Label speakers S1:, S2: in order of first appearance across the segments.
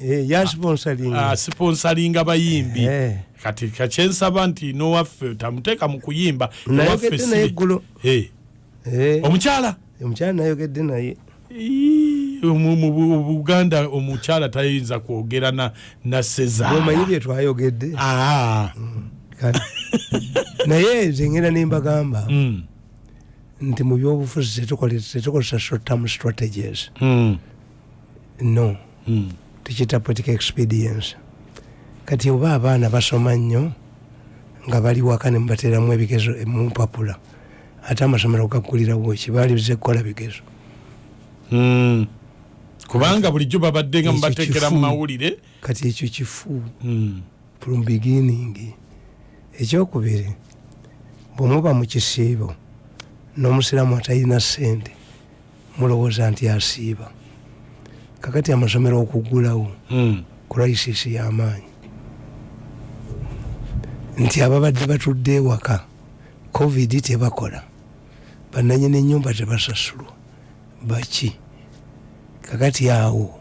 S1: Eh,
S2: asiponsalinga bayimbi.
S1: Eh.
S2: kati kakyensaba nti nowaffe tamuteeka mu kuyimba
S1: nayogedde naye eggulo.
S2: Eh,
S1: Eh,
S2: omukyala?
S1: Omukyala nayogedde naye.
S2: Mu mu Bu- buganda omukyala tayinza kwogera na, na
S1: omanyi
S2: sezaala
S1: bye twayogedde.
S2: Ah,
S1: Kale. naye zengera nembagamba
S2: mm,
S1: nti mu byobufuzi tetukozesa short term strategies.
S2: Mm,
S1: no.
S2: Mm.
S1: Tukiyita political expedience kati oba abaana basoma nnyo nga bali waka ne mubateeramu ebigezo mumpapula ate amasomero gaggulirawo ki? Baalize kukola bigezo.
S2: Mm. kubanga bulijjo babadde nga mubateekera mu
S1: kifu.
S2: mawulire.
S1: Kati ekyo kifu.
S2: Mm,
S1: from beginning. Ekyokubiri bwemuba mu kisiibo n'omusiraamu atalina ssente mulowooza nti asiiba kakati amasomero okuggulawo
S2: mm.
S1: crisis y'amaanyi nti ababadde batudde ewaka covid tebakola. Bananyini enyumba tebasasulwa. Baki? Kakati awo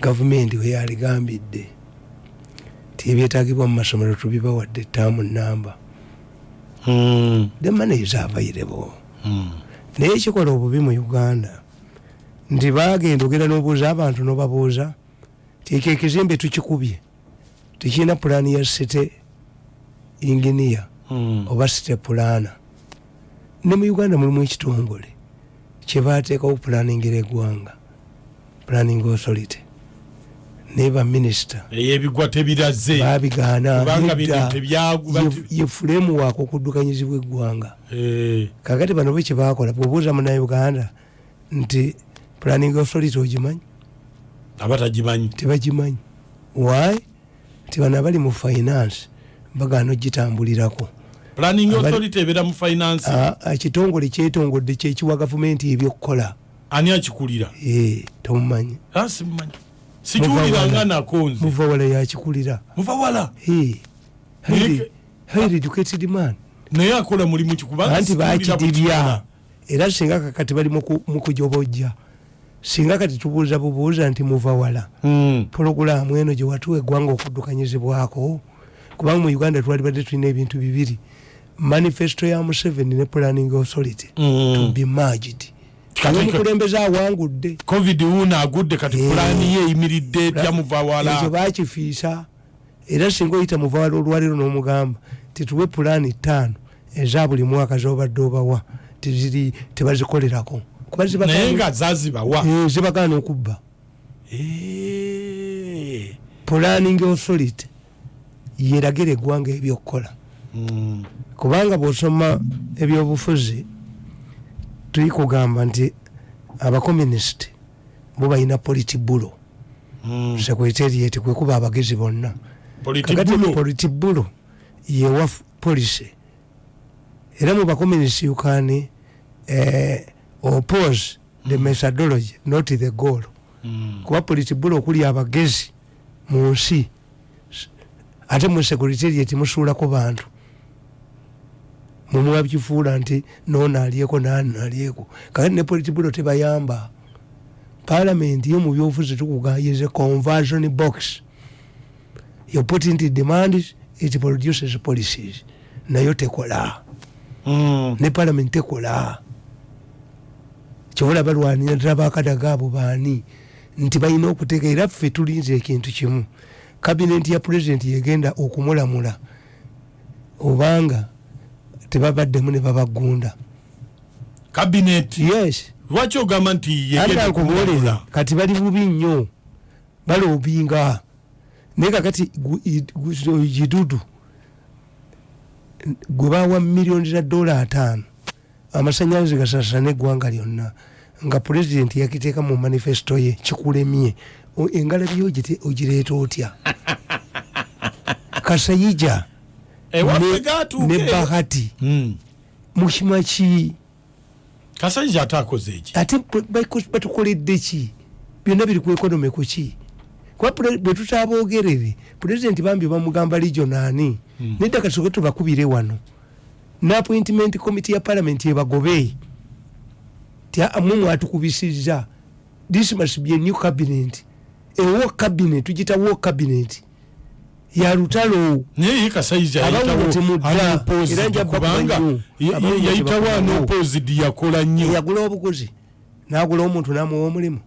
S1: gavumenti weyaligambidde ti ebyetagibwa mu masomero tubibawadde taamu namba
S2: Mm,
S1: the money is available.
S2: Mm.
S1: naye ekikola obubi mu uganda nti bagenda ogenda n'obuuza abantu n'obabuuza tieko ekizimbe tukikubye? Tekirina pulaani ya site inginiya
S2: Mm.
S1: oba site pulaana. Ne mu uganda mulimu ekitongole kyebateekawo pulaningira eggwanga planning authority. Naye baminisita
S2: ey'ebigwa tebiraze
S1: babigaana
S2: kubanga bino
S1: nedda,
S2: tebyagu
S1: ye- ye fulemu waako okuddukanyizibwa eggwanga.
S2: Eh,
S1: kakati bano bwe kyebakola bwebuuza munauganda nti planning authority ogimanyi
S2: aba tagimanyi
S1: tebagimanyi. Why? Nti bano abali mu finance bagaana ogitambulirako
S2: planning authority ebeera mu finance?
S1: Ah, ekitongole kyetongodde kyekiwa gavumenti ebyokukola.
S2: Ani akikulira?
S1: Eh, tomumanyi.
S2: Ah, sikiwuliranga nako nze.
S1: muva wala yakikulira.
S2: Muva wala?
S1: Eh, highly- educated man.
S2: Naye akola mulimu ki? Kubanga
S1: anti
S2: sikiwulira bwe
S1: bakidibya. era singa kakati bali muku- mukujobojja singa kati tubuuza bubuuza nti muva wala.
S2: Mm,
S1: pologulaamu eno gyewatuwa eggwanga okuddukanyizibwako kubanga mu uganda twali badde tulina ebintu bibiri manifesto ya museveni ne planning authority.
S2: Mm.
S1: to be merged.
S2: Kati-
S1: omukulembeze awangudde?
S2: Covid wuno agudde kati
S1: Eh.
S2: pulaani ye eyimiridde etya muva
S1: ekyo bakifiisa era singa oyita muvawala olwaliro n'omugamba tituwe pulaani ttaano eza buli mwaka zobadde obawa tebazikolerako
S2: naye nga zazibawa.
S1: Eh, zibagaana okubba
S2: Eh.
S1: planning authority yeragira eggwanga ebyokukola.
S2: Mm,
S1: kubanga bwosoma ebyobufuzi tuli kugamba nti abakomunisiti bo balina politibulo.
S2: Mm.
S1: sekretariat kwekuba abagezi bonna. Kakati
S2: Politibulo.
S1: politibulo yewa policy era mu bakomunisiti you can eh, oppose the methodology not the goal.
S2: Mm.
S1: kuba politibulo okuli abagezi mu nsi. Ate mu secretariat musuulako bantu. Mumuwa kifuula nti noono alyeko naani alyeko kakati ne politibulo tebayamba. Palamenti yo mu byobufuzi tukugayize conversion box. You put into demands it produces policies. Nayo tekola.
S2: Mm.
S1: ne palamenti tekola kyobola balwanira ddala bakadaga abo baani nti balina okuteeka era ffe tulinza ekintu kimu. Kabineti ya pulezidenti yegenda okumulamula obanga tebabaddemu ne babagunda.
S2: Cabinet?
S1: Yes.
S2: Lwaki ogamba nti kumulabula
S1: kati bali bubi nnyo baloobinga. Naye kakati gidudu gwe bawa miliyoni za dola ataano amasanyalaze gasasana eggwanga lyonna nga pulezidenti yakiteeka mu manifesto ye kikulemye. O- engalabi yo ogite- ogireeta otya? Kasayija
S2: ewaffe
S1: ne- bahati.
S2: Mm.
S1: mukima ki?
S2: Kasajja ate akoze eki
S1: ate batukoledde ki? Byonna biri ku economy ku ki? Kuba pule- bwe tutaabogerere pulezidenti bambi bamugamba regionani
S2: Mm.
S1: nedda kasoke tubakubire wano ne appointment committee ya parliament ebagobe mwe mwatukubisizza this must be a new cabinet. Ewo cabinet tugita wo cabinet. Ya lutalo.
S2: Yayitawo anopposed yakola nnyo?
S1: Yagula obuguzi. Nagula omuntu namuwa omulimu.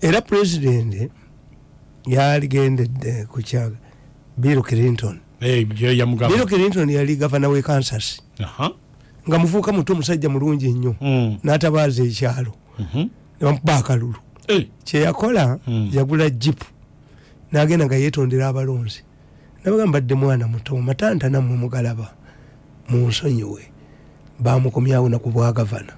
S1: Era president yaligendedde kukyaga bill clinton
S2: Eh, yamugamba
S1: clinton yali gavana we kansas. Nga muvuuka muto omusajja mulungi ennyo
S2: Mm.
S1: n'atabaaza ekyalo.
S2: Mhm.
S1: nebamukuba akalulu.
S2: Eh,
S1: kyeyakola
S2: Mm.
S1: yagula jipu nagenda nga yetondera abalonzi. Nabagamba badde mwana muto matanta nammwe mugalaba munsonyiwe. Bamukomyawo naku bwa gavana.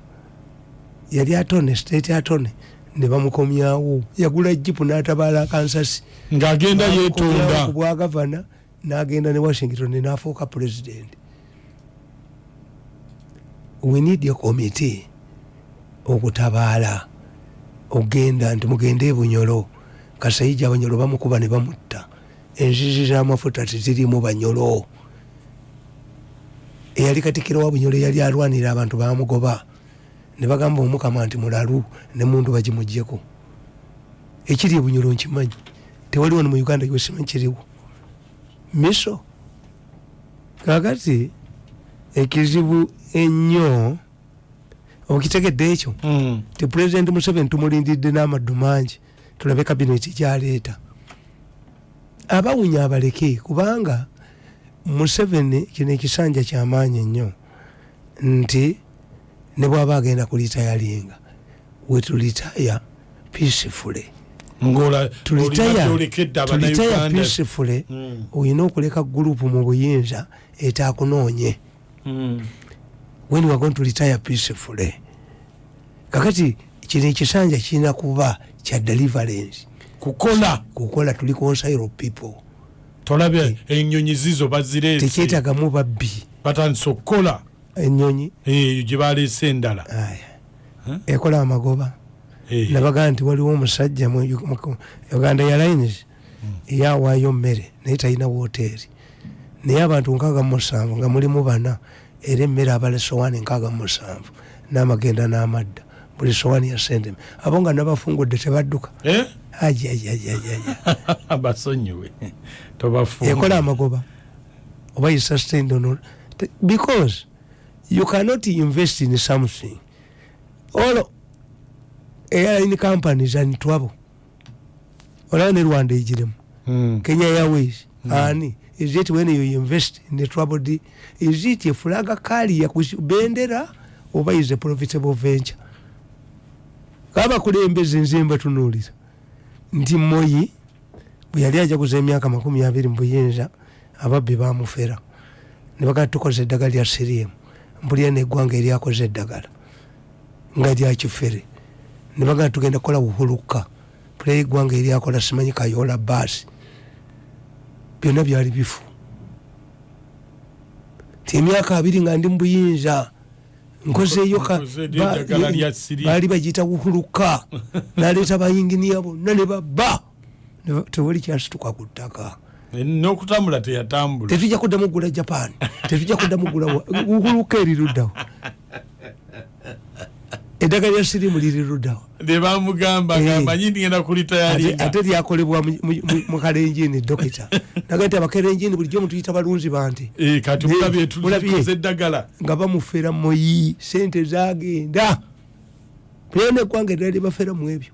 S1: Yali atone state atone ne bamukomyawo. Yagula jipu n'atabaala kansasi
S2: ng'agenda
S1: Bamukomyawo ku
S2: yeetonda
S1: bwa gavana n'agenda ne washington n'afuuka president. We need a committee okutabaala ogenda nti mugende ebunyolo kasayija abanyolo bamukuba ne bamutta. Enzizi z'amafuta tezirimu banyolo eyali katikiro wa bunyolo yali alwanira abantu bamugoba ne bagamba omukama nti mulalu ne mundu bagimugjeko ekiri ebunyolo nkimanyi? Tewali wano mu uganda yosimanyi kiriwo miso kakati ekizibu ennyo okitegedde ekyo ti pulezidenti museveni tumulindidde n'amaddu mangi tulabe kabineti gyaleeta abawunya abaleke kubanga museveni kino ekisanja kyamaanyi ennyo nti ne bwaba agenda kulitayalinga wetulitaya peacefully
S2: ngola
S1: tulitaya peacefully.
S2: Mm.
S1: olina okuleka gurupu mu buyinza etakunoonye
S2: Mm.
S1: when we are going to retire peacefully. Kakati kino ekisanja kirina kuba kya deliverance.
S2: Kukola.
S1: Kukola tuli consile people.
S2: Tolabye enyonyi zizo bazireese.
S1: tekyetagamu babbi.
S2: Batandise okukola.
S1: Enyonyi
S2: eyo gye baleese endala.
S1: Ekola amagoba.
S2: Eh.
S1: Nabagaa nti waliwo omusajja mu uganda airlines eyawaayo mmere naye talina woteeri. Naye abantu nkaaga mu musanvu nga mulimu bana era emmere abala sowaani nkaaga mu musanvu n'amagenda n'amadda. Buli sowaani ya sente abo nga nabafungudde tebadduka.
S2: Eh? basonyiwe
S1: ekola amagoba. Oba you sustained all- Te- because you cannot invest in something. All airline companies and trouble olaba ne rwanda egiremu
S2: Mm.
S1: kenya airways. Ani is it when you invest in the troubled is it a flag carrier ku bendera oba is a profitable venture? Kabakulembeze nze mbatunuulira nti moyi bwe yali ajaguza emyaka makumi abiri mu buyinza ababbi bamufera. Ne bagaa tukoze eddagala lya siriemu mpulira neggwanga eryakoze eddagala. Nga lyakifere ne bagaa tugenda kukola buhuluka mpulira eggwanga eryakola simanyi kayola baasi byonna byali bifu. Ti emyaka abiri nga ndi mu buyinza nkozeeyo ka-
S2: Nkoze
S1: ba-
S2: eddagala lya Syria.
S1: baali bagiyita buhuluka naleeta bayinginiya bonna ne babba. Tewali kyasituka ku ttaka.
S2: N'okutambula teyatambula.
S1: Tetujja kuddamu gula japan. Tetujja kuddamu gula buhuluka eriruddawo eddagala lya sirimu liriruddawo
S2: ne bamugamba
S1: Eh.
S2: ngamanyi ndigenda kulitayalinga
S1: ate lyakolebwa mu- kalenjini dokita. Naga nti abakerenjini bulijjo mutuyita balunzi bante
S2: Eh, kati mulabye eddagala.
S1: Nga bamufera moyi sente zagenda naye neggwanga eddala lyebafera mu ebyo.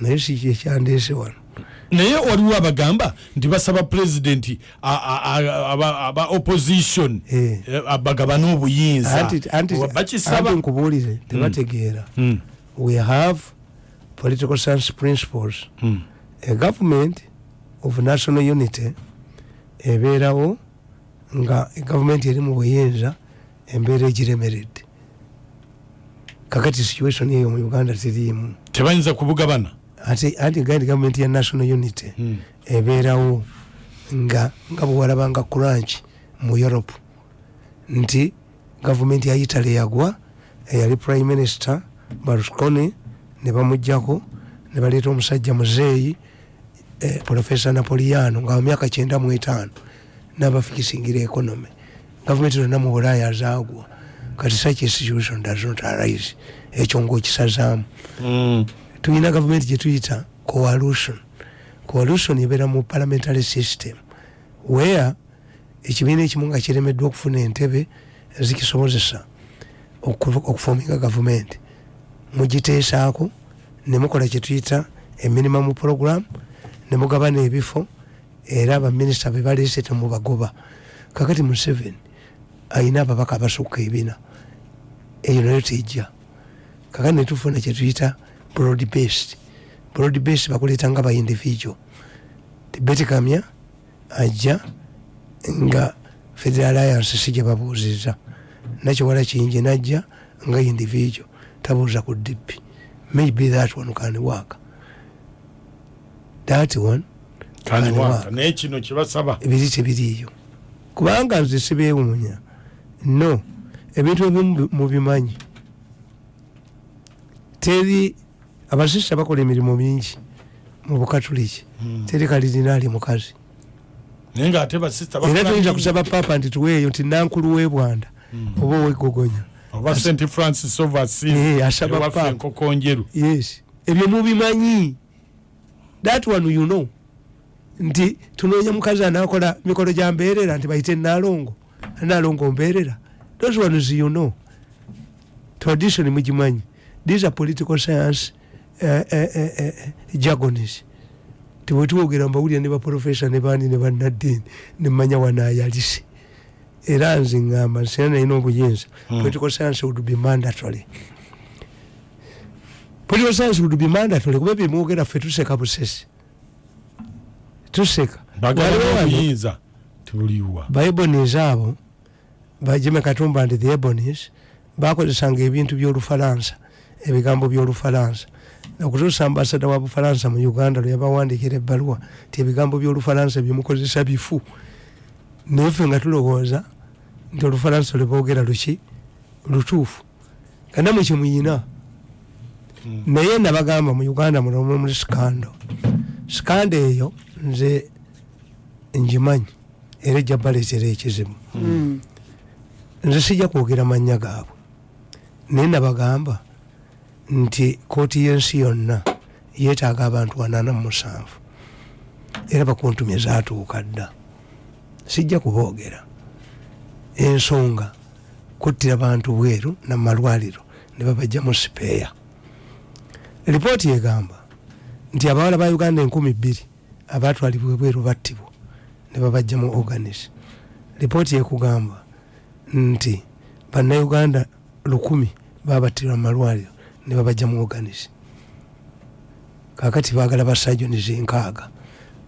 S1: Naye si kyekyandeese wano
S2: naye waliwo abagamba nti basaba pulezidenti aba opposition
S1: Eh.
S2: eh, bagabane obuyinza
S1: Anti- anti-
S2: Wa-
S1: anti
S2: bakisaba
S1: nkubuulire tebategeera.
S2: Mm,
S1: we have political science principles.
S2: Mm.
S1: a government of national unity ebeerawo nga gavumenti eri mu buyinza embeera egiremeredde. Kakati situation eyo mu uganda teriimu
S2: tebayinza kubugabana
S1: anti gandi gavumenti ya national unity
S2: Mm.
S1: ebeerawo nga nga bwewalabanga crunch mu europe. Nti gavumenti ya italy yagwa eyali prime minister berlusconi ne bamugjako ne baleeta omusajja muzeeyi eh, profesa napoliano nga wamyaka kyenda mu etaano n'abafikisingira economy. Gavumenti zonna mu bulaaya zaagwa. Kati such a situation does not arise. Ekyo ngaokisazaamu Tulina gavumenti gyetuyita coalition. Coalition ebeera mu parliamentary system where ekibiina ekimu nga kiremeddwa okufuna entebe zikisobozesa okufominga gavumenti. Mugiteesaako nemukola kyetuyita eminimum program nemugabana ebifo era baminisita bebaleese temubagoba kakati museveni ayina ababaka abasukka ebina eyo nayo tejja. Kakati netufuna kyetuyita broad based broad based bakuleeta nga ba individual tibetikamya ajja nga federal alliance si gyebabuuziza nakiwala kingi najja nga individual tabuuza ku dp maybe that one can work. That one
S2: naye kino kyebasaba
S1: biri tebiriiyo kubanga nze sibeewuunya. No ebintu ebimu mubimanyi teri abasista bakola emirimu mingi mu bukatuliki. Teri kalirinaali mukazi.
S2: Naye nga ate basista
S1: era tuyinza kusaba papa nti tuweeyo nti nankulu webwanda oba owegogonya
S2: oba st francis
S1: Eh, asaba yes. Ebyo mubimanyi. That one you know. Nti tunoonya mukazi anakola mikolo gya mbeerera nti bayite nalongo nalongo mbeerera. Those ones you know. Tradition mugimanyi. These are political science uh, uh, uh, jargons tibwetwogera mbawulira ne baprofesa ne bandi ne bannaddiini nemanya wanayalise era nze ngamba nsera nalina obuyinza
S2: Hmm.
S1: political science would be mandatory. Political science would be mandatory kuba byemwogera ffe tuseka busesi tuseka. Waliwo
S2: bagala
S1: wano
S2: obuyinza tebuliwa
S1: baebonis abo bajime katumba nti the ebonis bakozesanga ebintu byolufalansa ebigambo byolufalansa okutuusa ambasada wa bufalansa mu uganda lwe yabawandikira ebbaluwa ti ebigambo byolufalansa byemukozesa bifu. Naye ffe nga tulowooza nti olufalansa lwe boogera luki lutuufu. Kana mukyemuyina naye nabagamba mu uganda muno muri sikando. Sikando eyo nze ngimanyi era ejja baleetera ekizibu. Nze sijja kwogera mannya gaabwe. Naye nabagamba nti kooti y'ensi yonna yeetaaga abantu wanaana mu musanvu. Era bakuntumye zaatuuka dda. Sijja kuboogera. Ensonga kuttira bantu bweru namalwaliro ne babajja mu sipeeya. Lipooti egamba nti abawala ba uganda enkumi bbiri abatwalibwa ebweru battibwa ne babajja mu organis lipooti ekugamba nti bannayuganda lukumi babattirwa mu malwaliro ne babajja mu organis kakati baagala basajonizi nkaaga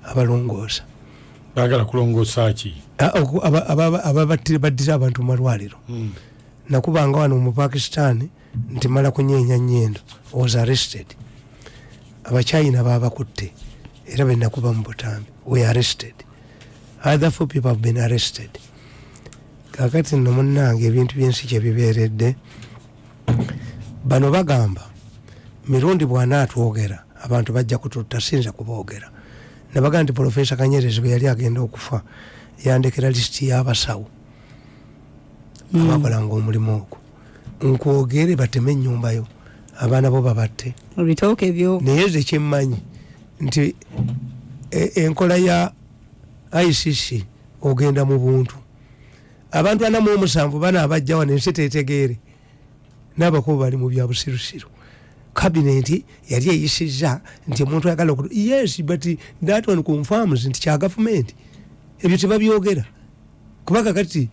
S1: abalongoosa.
S2: Bagala kulongoosa ki?
S1: Ababattira abantu mu malwaliro. Nakubanga wano mu pakistan nti mala kunyeenya nyendo was arrested. Abachina babakutte era benakuba mu butambi we arrested. Other four people have been arrested. Kakati nno munnange ebintu byensi kyebibeeredde bano bagamba mirundi bwanaatwogera abantu bajja kututta sinza kuboogera nabaga nti profesa kanyerezi bwe yali agenda okufa yandekera lisiti y'abasawo. Abakolanga omulimu ogwo. Nkwogere bateme ennyumbayo abaana bo babatte.
S3: Ebitooke ebyo
S1: naye ze kyemmanyi nti e- enkola ya icc ogenda mu buntu. Abantu ana mu omusanvu bana abajja wano ensi tetegeere n'abakubu bali mu bya busirusiru. Kabineti yali eyisiza nti omuntu ayagala yes but that one confirms nti kya gavumenti ebyo tebabyogera. Kubanga kati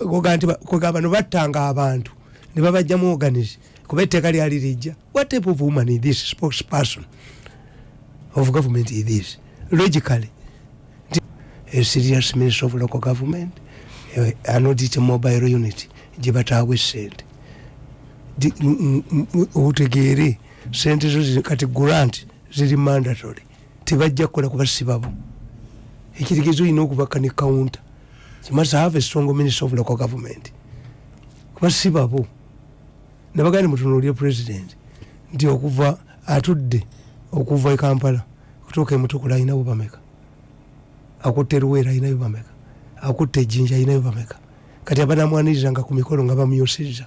S1: oga nti ba- kwega bano battanga abantu ne babajjamu organis kuba etteeka lyali lijja. What type of woman is this spokesperson of government is this? Logically. Nti, a serious minister of local government eh, anodit mobile unit gye bataawa m- otegeere sente zo kati grant ziri mandatory tebajja kukola kubasibabo ekirigezo olina okubaka ne counter you must have a strong minister of local government. Kubasibabo nabagandi mutunuulire president nti okuva atudde okuva e kampala okutuuka emutukula ayinayo bameka akutte eruweera ayinayo bameka akutte ejjinja ayinayo bameka kati abanamwanirizanga ku mikolo nga bamuyosezza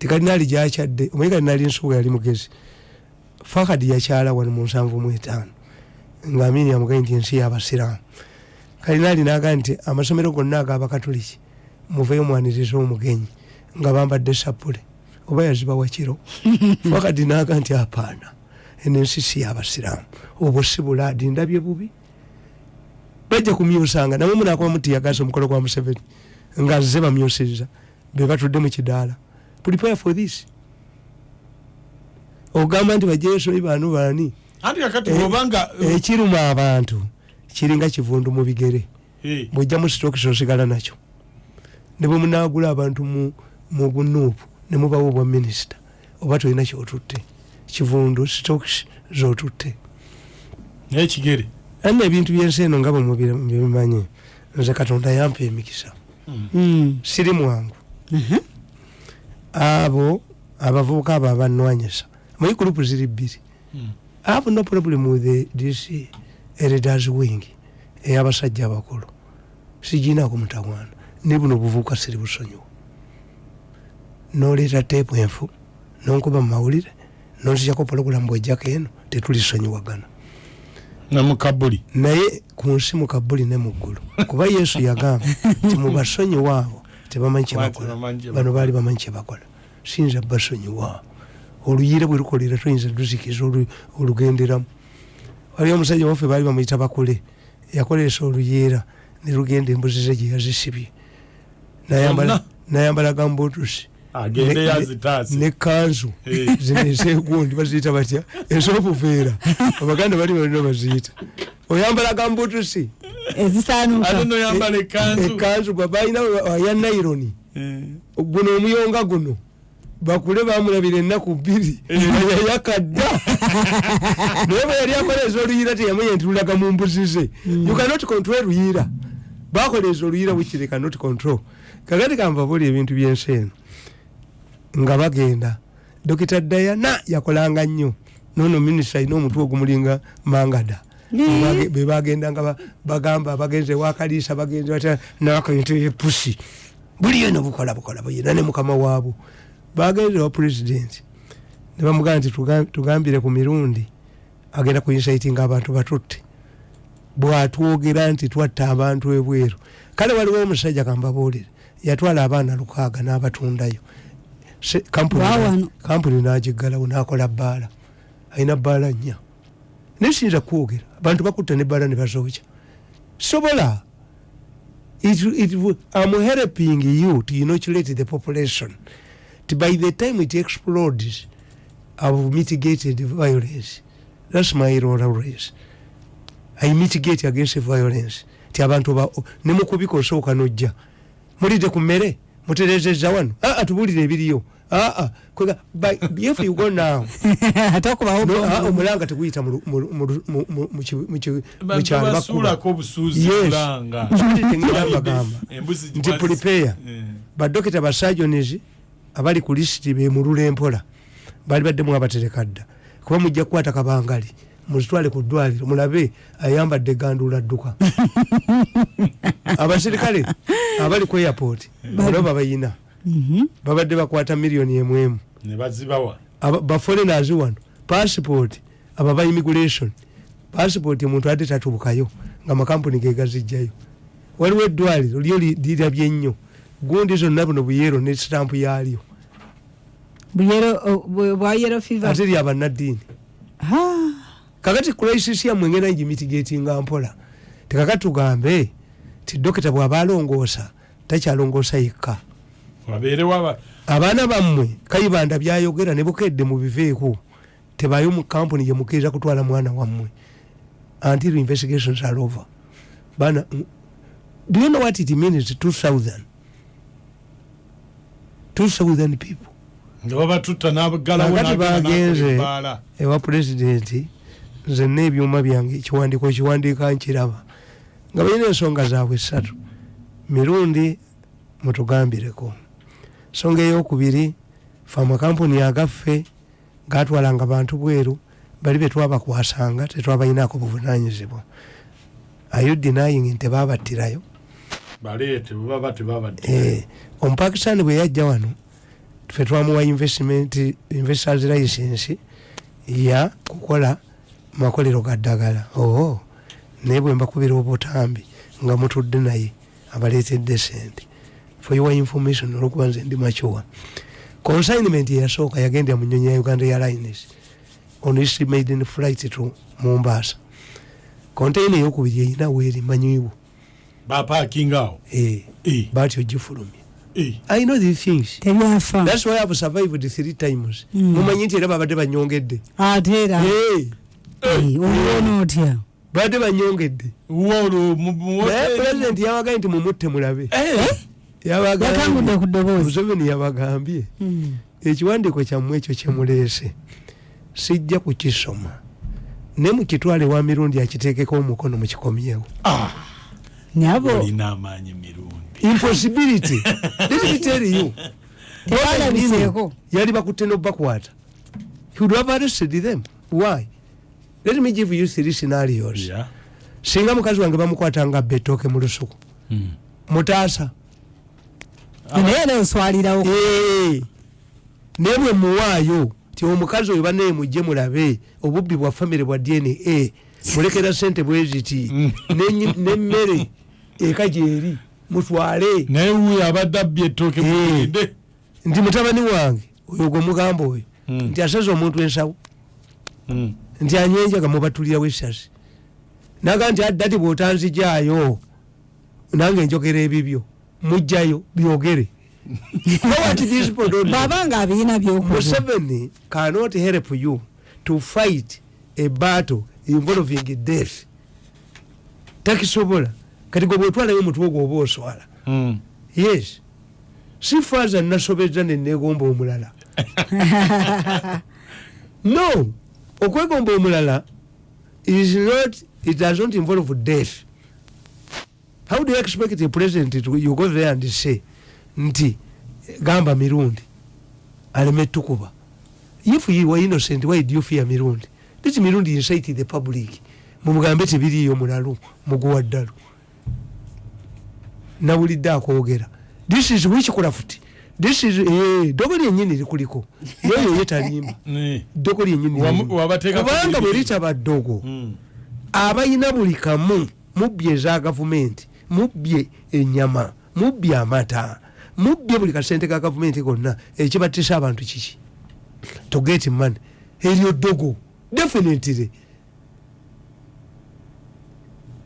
S1: tikalinaali gyakyadde omanyi kalinaali ensuwa yali mugezi? Fakadi yakyala wano mu nsanvu mu etaano nga amini amugaye nti ensi yabasiraamu. Kalinaali naga nti amasomero gonna agabakatuliki muveyo mwaniriza omugenyi nga bambadde sapule oba yazibawa kiro? Fakadi naga nti apaana eno ensi si yabasiraamu. Obwo si bulaadi ndabye bubi. Bajja kumyusanga namwe munakuba mutiyagasa omukolo gwa museveni nga ze bamyusiriza bebatudde mu kidaala prepare for this ogamba nti bajesoyi banu bani
S2: anti kakati
S1: Eh,
S2: bwobanga
S1: ekiruma abantu kiringa kivundu mu bigere
S2: Eh,
S1: bwojja mu sitokisi osigala nakyo ne bwe munagula abantu mu- mu bunuupu ne mubawo obwa minisita oba tolina kyotutte kivundu sitokisi zotutte
S2: n'ekigere
S1: anna ebintu byensi eno nga bwemubimanyi nze katonda yampa emikisa
S3: Mm.
S1: siri mwangu
S3: Mhm.
S1: Abo abavubuka abo abanwanyisa muri gurupu ziri bbiri. I have no problem with this elders wing ey'abasajja abakulu. Siginaako mutawaana ne buno obuvubuka siri busonyiwa noleeta teepu enfu nonkuba mu mawulire nonzijako pologulamu bwejjako eno tetulisonyiwagana.
S2: Namukabuli
S1: naye ku nsi mu kabuli ne mu ggulu. Kuba yesu yagamba ti mubasonyiwa abo tebamanyi kyebakola bano baali bamanyi kyebakola siyinza basonyiwa oluyiira bwe lukolera toyinza luzikiza olu- olugenderamu. Waliwo omusajja waffe baali bamuyita bakule yakolesa oluyiira ne lugenda embuzi ze gye yazisibye. Nayambala gambutusi
S2: agende
S1: Ne-
S2: yazitaase
S1: nekanzu
S2: Eh.
S1: zino ezegundi baziyita batya ez'obuveera abaganda bali balina baziyita oyambala gambutusi
S2: ate
S3: ezisaanuuka
S2: noyambala ekanzu
S1: ekanzu gwe balina ya naironi
S2: Eh,
S1: guno omuyonga guno. Bakule bamulabira ennaku bbiri. Yayakadda naye bwe yali akoleza oluyiira teyamanya nti lulaga mu mbuzi ze. You cannot control luyiira bakoleza oluyiira wikire cannot control. Kakati kanvabuli ebintu byensi eno nga bagenda. Dokita dayana yakolanga nnyo. Nono minisita alina omutwe ogumulinga mangada. Bebage- bebagendanga ba- bagamba bagenze wakaliisa bagenze batya nakayintu epusi buli yona bukola bukola buyina ne mukama waabo bagenze wa pulezidenti ne bamugamba nti tuga- tugambire ku mirundi. Agenda kuinsaitinga abantu batutte. Bwatwogera nti twatta abantu ebweru. Kale waliwo omusajja kambabuulire yatwala abaana lukaaga n'abatundayo kampuni nagiggalawo nakola bbaala. Alina bbaala nnya. Naye siyinza kwogera. Abantu bakutta nebbaala ne bazookya sobola. It, it, I'm helping you to inoculate the population. To by the time it explodes I've mitigated violence. That's my role always. I mitigate against violence. Ti abantu ba nemukubika osooka nojja. Mulidde ku mmere muterezeza wano. Aa tubulire ebiriyo. Aa kwega by- if you go now. Ah, omulanga teguyita mu lu- mu lu- mu lu- mu- mu- mu ki- mu ki- mu
S2: bantu
S1: kyalo bakuba
S2: basuulako obusuuzi
S1: Yes.
S2: bulanga
S1: Kiri tengenda bagamba
S2: Embuzi
S1: nti prepare.
S2: Eh.
S1: badokita basajonizi abali ku lisiti bemulula empola bali baddemu abatereka dda. Kuba mujja kukwata kabangali muzitwale ku ddwaliro mulabe ayambadde gandula dduka abasirikale abali ku airport olwo babayina
S3: Mhm.
S1: babadde bakwata miliyoni emwemu.
S2: Ne bazibawa
S1: Aba- baforenazi wano passport aba ba immigration. Passport omuntu ate tatubukayo nga makampuni gegazijjayo waliwo eddwaliro lyo li- lirabye nnyo gundi zonna buno buyero ne sitampu yaalyo. Ate lyabannaddiini
S3: Ah,
S1: kakati crisis yammwe ngenda ngimitigatinga mpola. Tekakati tugambe ti dokita bw'aba alongoosa takyalongoosa yekka. Abaana bammwe kayibanda byayogera ne bukedde mubiveeko tebayo mu kampuni gye mukkiriza kutwala mwana wammwe. Until investigations are over. Bana mm, do you know what it means 2000 2000 people.
S2: Nga babatutta n'abagalawo
S1: Kakati bagenze. ewa pulezidenti nzenna ebyuma byange ekiwandiiko ekiwandiika nkiraba nga balina ensonga zaabwe esatu mirundi mutugambireko. Nsonga eyokubiri fe amakampuni agaffe gatwalanga bantu bweru bali betwabakwasanga tetwabalinaako buvunanyizibwa ayo denying nti babattirayo?
S2: Bwe
S1: Eh, omupakisitaani bwe yajja wano ffe twamuwa investment investors license ya kukola makolero ga ddagala. Oo naye bwe mbakubira obutambi nga mutudde naye abaleetedde sente for your information olwokuba nze ndi makyuwa consignment eyasooka yagendera mu nyonyi ya uganda airlines on made in flight to mombasa. Containa eyokubiri erina weeri manyiwo
S2: bapakinga awo?
S1: Eh,
S2: Eh,
S1: batyo gifulumye
S2: eh.
S1: i know these things.
S3: Tebyafa.
S1: Thats why ihave survived three times.
S3: Mm.
S1: mumanyi nti era babadde banyongedde.
S3: Ate era.
S1: Eh,
S3: olwona otya
S1: babadde banyongedde
S2: Wolo, mu- mu-
S1: naye pulezidenti yabagaye nti mumutte mulabe.
S2: Eh,
S3: ddoboozi
S1: museveni yabagambye.
S3: Mm.
S1: ekiwandiiko kyammwe ekyo kyemuleese sijja kukisoma. Ne mukitwale wa mirundi akiteekeko omukono mukikomyewo
S2: ah, mirundi.
S1: Impossibility. Let me tell you.
S3: Tebalabiseeko
S1: yali bakutte nobakwata he would have arrested them. Why let me give you three scenarios.
S2: Yeah.
S1: singa mukazi wange bamukwata nga betooke mu lusuku.
S2: Mm.
S1: mutaasa.
S3: Naye era oswalirawo
S1: Eh, naye bwe muwaayo ti omukazi oyo banaye mujje mulabe obubbi bwa famire bwa dna mulekera sente bweziti
S2: Mm.
S1: N'enyi- n'emmere eka gyeri mutwale.
S2: Naye wuyo abadde abbye ettooke mugende.
S1: Nti mutabani wange oyo gwe mugamba oyo
S2: Mm.
S1: nti asaze omuntu ensawo Nti anywenjaga mubatulirawo esasi naga nti addati bwotanzijaayo nange njogera ebibyo mujjayo byogere.
S3: Bwaba nga abirina byokuba
S1: museveni cannot help you to fight a battle involving death. Takisobola. Kati gwe bwetwalayo omutwe ogwo oba oswala.
S2: Mm.
S1: yes. Si faza nasobeza nenegomba omulala. No okwegomba omulala is not it does not involve death. How do you expect a president to you go there and say nti gamba mirundi aleme tukuba. If you were innocent why do you fear mirundi? This mirundi incite the public. Mumugambe tebiriyo mulalu muguwa ddalu nawulidde akwogera. This is witchcraft this is eh, dogo lyenyini likuliko yeyo ye talimba
S2: Ne.
S1: dogo
S2: Wamu-
S1: lirimu.
S2: wabateeka ku
S1: kubanga bwe
S2: bibiri.
S1: litaba ddogo
S2: Mm.
S1: abalina buli kamu mubbye eza gavumenti mubbye enyama mubbye amata mubbye buli kasente ka gavumenti konna ekibatisa abantu kiki to get money eryo ddogo definitely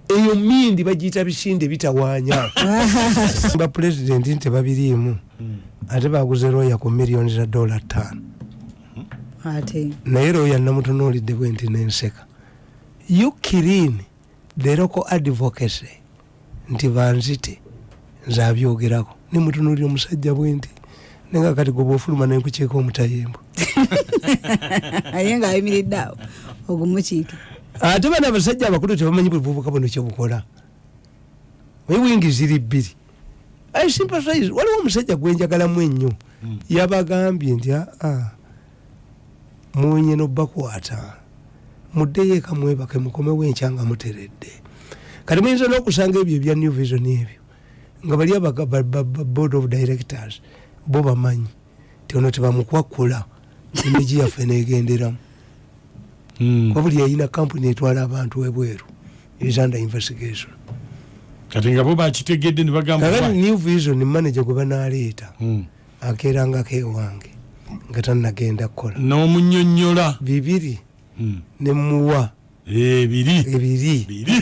S1: eyo mindi bagiyita bisinde bitawaanya ba pulezidenti nti babiriimu ate baguze roya ku miliyoni za dola ttaano. Naye roya namutunuulidde bwe nti nenseka. You kirin the local advocacy nti banzite nze abyogerako nemutunuulira omusajja bwe nti nenga kati gwe bwofuluma nenkukiika omutayembo.
S3: Aye ngaayimiridde awo ogumukiike.
S1: Ate bana abasajja abakulu tebamanyi buvubuka buno kyebukola naye wingi ziri bbiri i sympathize waliwo omusajja gwenjagalamu ennyo yabagambye nti aa munye nobakwata muddeyo eka mwebake mukomewo enkya nga muteredde. Kati muyinza n'okusanga ebyo ebya new vision ebyo nga bali abaga- ba- ba- ba- board of directors bo bamanyi ti ono tebamukwakula emigi yaffe negenderamu.
S2: Mm.
S1: wabuli yayina kampuni etwala abantu ebweru is under investigation
S2: kati nga bo bakitegedde ne bagamba
S1: kakati new vision manager gwe banaleeta
S2: Mm.
S1: akeerangako ewange nga tannagenda kukola.
S2: N'omunyonyola
S1: bibiri
S2: Mm.
S1: nemuwa
S2: Eh, biri
S1: ebiri.
S2: Biri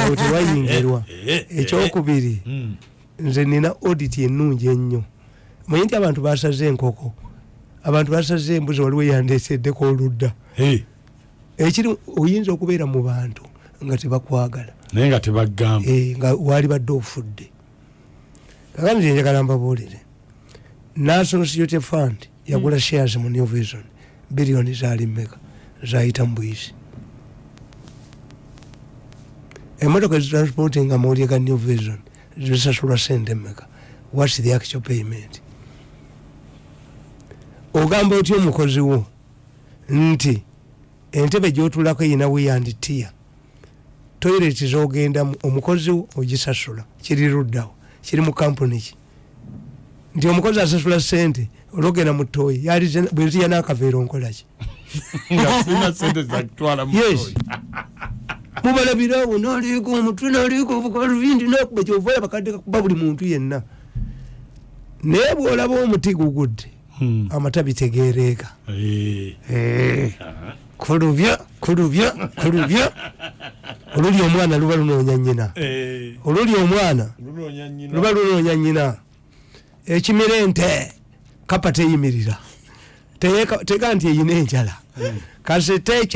S1: awo tewayingirwa
S2: Eh, eh, eh.
S1: ekyokubiri.
S2: Mm.
S1: nze nina audit ennungi ennyo. Manyi nti abantu basaze enkoko. Abantu basaze embuzi waliwo yandeeseddeko oludda.
S2: Eh,
S1: ekiri oyinza okubeera mu bantu nga tebakwagala.
S2: Naye nga tebagamba
S1: Eh, nga wali badde ofudde. Kakati njagala mbabuulire. National security fund yagula shares mu new vision biliyoni zaali mmeka zayita mu buyisi. Emotoka ezitransporting amawulire ga new vision zisasulwa sente mmeka. Whats the actual payment? Ogamba otya omukozi wo nti entebe gyotulako eyina weyanditiya toyireti zogendamu omukozi ogisasula kiri luddawo kiri mu kampuni ki? Nti omukozi asasula sente olwogenda mu toyi bwenziya n'akaveera onkolaki mubalabirawo naliiko omutwe naliiko obukalubindi nakuba kyovaya bakadde kakuba buli muntu yenna. Naye bwolaba omuti gugudde amatabi tegereeka Eh, kulubya kulubya kulubya oluli omwana luba lunoonya nyina oluli omwana luba lunoonya nyina ekimira ente kapa teyimirira. Teka nti eyina enjala. Kasite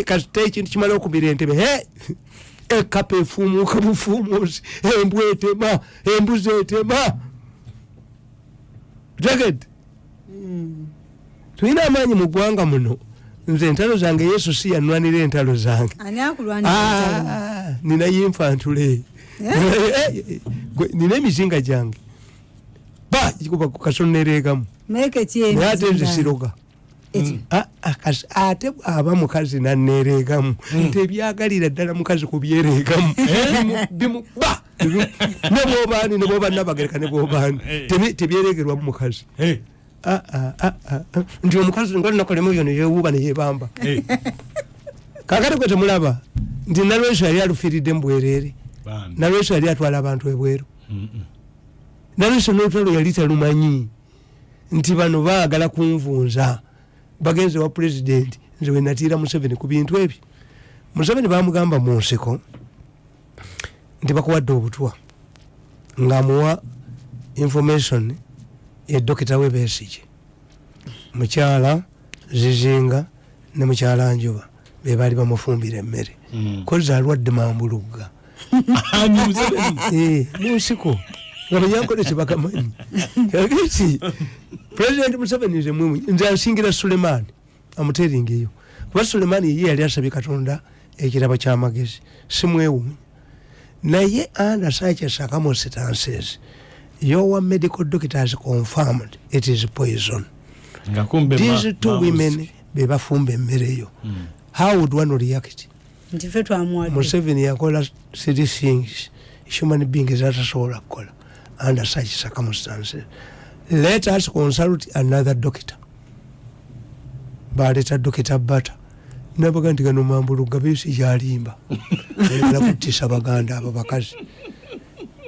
S1: ekintu kimala okubira entebe he! Ekapa efuumuuka bufuumuusi embwa etema embuzi etema tegedde tulina amaanyi mu ggwanga muno nze entalo zange yesu si yanwanira entalo zange? Ah, nina yinfantule. Gwe- nina emizinga gyange. Ba kuba kukasonereegamu
S3: meeke ki
S1: naye ate nze siroga
S3: Eki?
S1: Ah, ah, ate bwaba mukazi nanereegamu tebyagalira ddala mukazi kubyereegamu Bimu- bimu- ba! Bimu- ne bwobaani ne bwoba nabagereka ne bwobaani. Tebi- tebyeregerwamu mukazi Ah, ah, ah, nti omukazi nga lunakolemu byo neyewuuba neyebamba. Kakati kwe temulaba nti nalweso yali alufiiridde mu bwereere. Nalweso yali atwala abantu ebweru. Nalweso nolutalo yali talumanyi. Nti bano baagala kunvunza. Bagenze wa pulezidenti nze wenatiira museveni ku bintu ebyo. Museveni bamugamba mu nseko nti bakuwadde obutwa ngaamuwa information ye dokita webesige mukyala zizinga ne mukyala njuba bebaali bamufumbira emmere. Kozi alwadde mambulugga. Eh, munsiko nga banyankole tebagamanyi ageti pulezidenti museveni nze mwemwe nze asingira sulemaani amuteringeyo kuba sulemaani ye yali asabye katonda ekirabo kyamagezi simwewuunya naye under such circumstances your medical doctors confirmed it is poison. These two women bebafumba emmereyo how would one react? Museveni yakola three things human beings zatasobola kukola under such circumstances let us consult another doctor. Baleta dokita bata nabaga nti gano mambuluga besi kyalimba egala kutisa baganda abo bakazi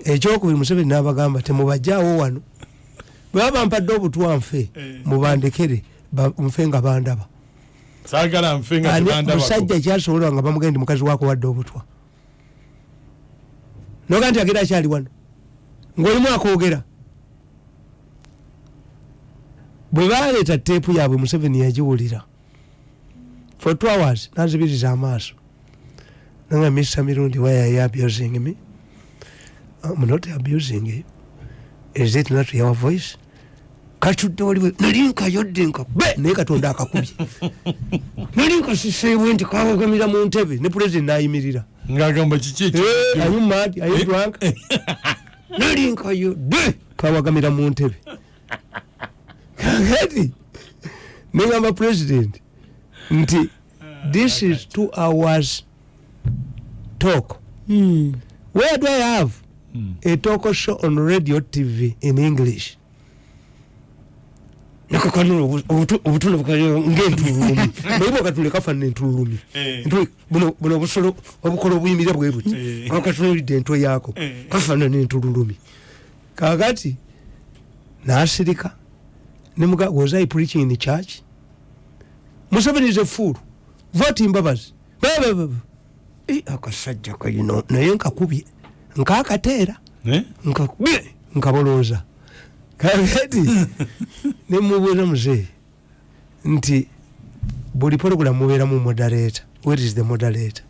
S1: ekyokubiri museveni nabagamba temubajjaawo wano. Bweba bampadde obutwa nfe mubandekere ba- nfe nga bandaba. Musajja kyasobola nga bamugendi mukazi wako wadde obutwa. Noga nti agera akyali wano ngaolimu akoogera bwe baleeta teepu yaabwe museveni yagiwulira for two hours nazibiriza amaaso. Nanga misa mirundi why are you abusing me I'm not abusing you is it not your voice? Katudde waliwe nali nkayodde nka be naye katonda akakubye. Nali nkasiseebwe nti kawagamira mu ntebe ne pulezidenti nayimirira.
S2: Ngagamba kiki ekyo
S1: Hey, are you mad? Are you drunk? nali nkayodde kawagamira mu ntebe. Kakati negamba president nti this is two hours talk.
S3: Hmm.
S1: where do i have a talk show on radio tv in english. Nakakanula bukaliro ngaentululumi naye bwakatule kafanana entululumi
S2: Eh.
S1: Buno obusolo obukola obuyimira bwe buti
S2: Eh.
S1: katunulidde entwe yaako
S2: Eh.
S1: kafanana entululumi kakati nasirika. Nemuga was i preaching in church? Museveni is a fool. Vote mbabazi Ba- ba- ba- ba. Eh, akasajja kayino naye nkakubye nkakateera
S2: Eh?
S1: nkabolooza. Kakati nemubuuza muzeeyi nti buli program mubeeramu moderator? What is the moderator?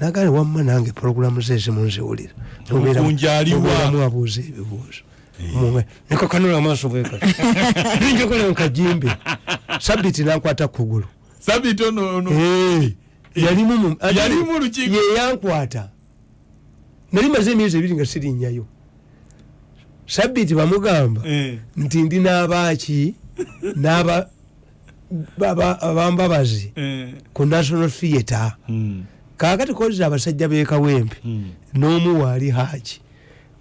S1: Nagale wamma nange program ze zimunziwulira.
S2: Omukunja aliwa?
S1: mubeeramu abuuza ebibuuzo. Munga- nekakanula amaaso bweka ninjokola nkajimbe sabiti nankwata kugulu
S2: sabiti ono
S1: Eh, yalimu mu- ate-
S2: Yalimu lukiiko.
S1: ye yankwata nali maze emyezi ebiri nga sirinnyayo sabiti bamugamba
S2: Eh.
S1: nti ndi n'abaaki n'aba baba- abambabazi
S2: Eh.
S1: ku national theatre
S2: Mm.
S1: kakati koza abasajja b'ekawempe
S2: Mm.
S1: n'omu waali haaki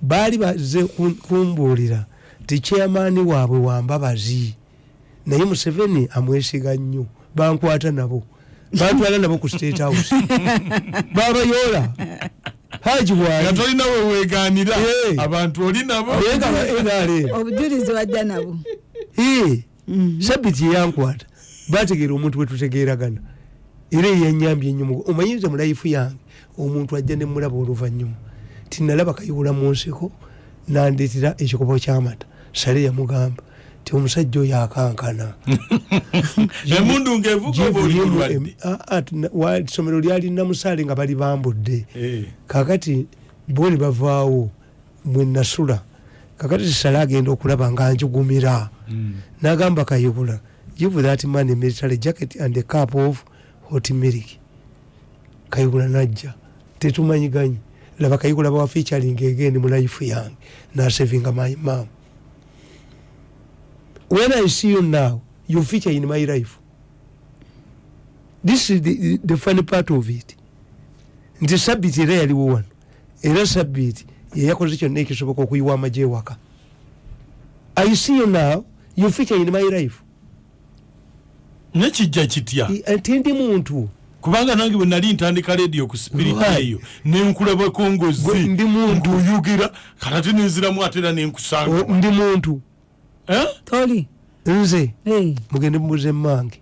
S1: baali baze kumbuulira ti chairmaani waabwe wambabazi naye museveni amwesiga nnyo bankwata nabo bantwala nabo ku state house babayoola haji bwali
S2: tolina weweganira abantu oli nabo.
S3: Obujulizi wajja nabo. Mhm.
S1: sabiti eyankwata bategeera omuntu wetutegeeragana era eyanyambye ennyo omanyize mu layifu yange omuntu ajja nemulaba oluvanyuma tinalaba kayiwula mu nsiko nandetera ekikopo kyamata. Sale yamugamba ti omusajja oyo akankana.
S2: Emundu
S1: em- ah, ah, lyali namusaale nga bali bambudde.
S2: Eh.
S1: kakati boni bavaawo mwenasula kakati sale agenda okulaba nga njugumira.
S2: Mm.
S1: nagamba kayibula give that man a military jacket and a cup of hot milk. Kayibula najja tetumanyiganye laba kayibula bawa featuring again mu life yange nasevinga my mom when i see you now you feature in my life. This is the, the funny part of it. Nti sabiti era yaliwo wano. Era sabiti yeyakoze kyonna ekisoboka okuyiwa amagye ewaka. I see you now you feature in my life.
S2: Nekijja kitya?
S1: Ati ndi muntu.
S2: Kubanga nange bwe nali ntandika rediyo ku spirit
S1: Right.
S2: eyo nenkulabako
S1: Gwe
S2: ngozi.
S1: Ndi muntu.
S2: ng'oyogera kalate nenziramu ate era
S1: o-
S2: nenkusanga
S1: ndi muntu.
S2: Eh?
S3: Toli
S1: nze mugende mubuze mmange.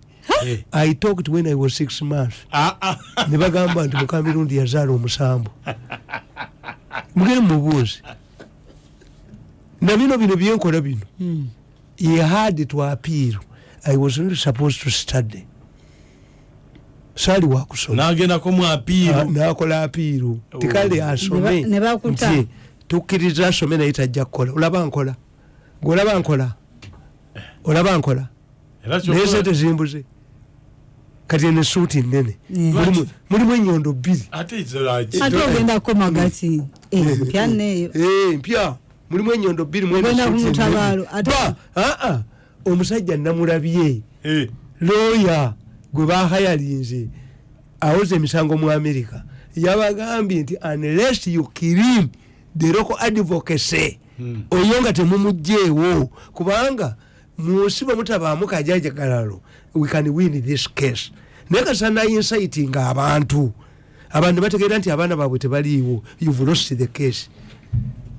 S1: I talked when i was six months.
S2: Ah, ah.
S1: ne bagamba nti mukamirundi yazaala omusambu mugende mubuuze na bino bino byenkola bino. He had to appeal. I was not supposed to study. Saali wakusoma
S2: nagendako mu
S1: Ah,
S2: apiiro
S1: nakola apiiru tikale asome.
S3: Ne ba- ne bakuta.
S1: nti tukkiriza asome naye tajja kukola. Olaba nkola gweolaba nkola. Olaba nkola. Naye sente zimbuze. Kati ene suuti nene. Mulimu- enyondo bbiri.
S2: Ate
S3: ogenda kukoma gati Eh, mpya neeyo
S1: Eh, mulimu enyondo bbiri mu eno
S3: Ogenda
S1: suuti
S3: ku
S1: ennene.
S3: mutabaalo, ate-
S1: Ba, ah, ah, omusajja namulabye.
S2: Eh.
S1: looya gwe bahayalinze awoza emisango mu america. Yabagambye nti unless you kirim the local advocacy. Oyo nga temumugjeewo kubanga munsi bwemutabaamu kajajagalalo we can win this case. Naye kasana insighting abantu. Abantu bategeera nti abaana baabwe tebaliiwo. You've lost the case.